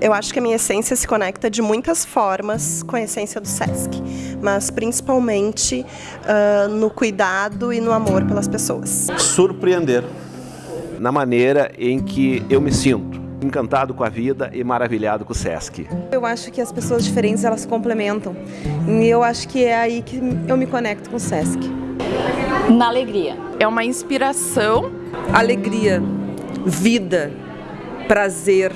Eu acho que a minha essência se conecta de muitas formas com a essência do SESC, mas principalmente uh, no cuidado e no amor pelas pessoas. Surpreender. Na maneira em que eu me sinto encantado com a vida e maravilhado com o SESC. Eu acho que as pessoas diferentes elas se complementam e eu acho que é aí que eu me conecto com o SESC. Na alegria. É uma inspiração. Alegria, vida, prazer.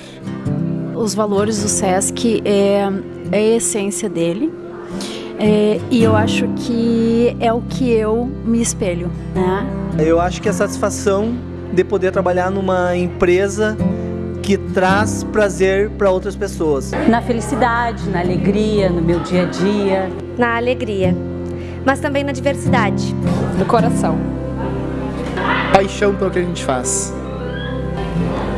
Os valores do SESC é, é a essência dele. É, e eu acho que é o que eu me espelho, né? Eu acho que a satisfação de poder trabalhar numa empresa que traz prazer para outras pessoas. Na felicidade, na alegria, no meu dia a dia. Na alegria, mas também na diversidade. No coração. Paixão pelo que a gente faz.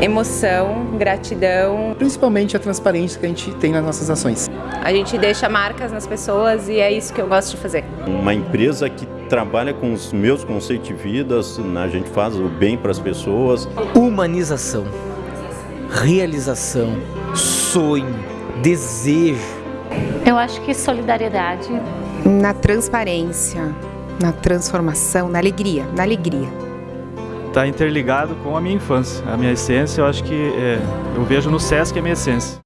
Emoção, gratidão. Principalmente a transparência que a gente tem nas nossas ações. A gente deixa marcas nas pessoas e é isso que eu gosto de fazer. Uma empresa que trabalha com os meus conceitos de vida, a gente faz o bem para as pessoas. Humanização realização, sonho, desejo. Eu acho que solidariedade. Na transparência, na transformação, na alegria, na alegria. Está interligado com a minha infância, a minha essência, eu acho que é, eu vejo no SESC a minha essência.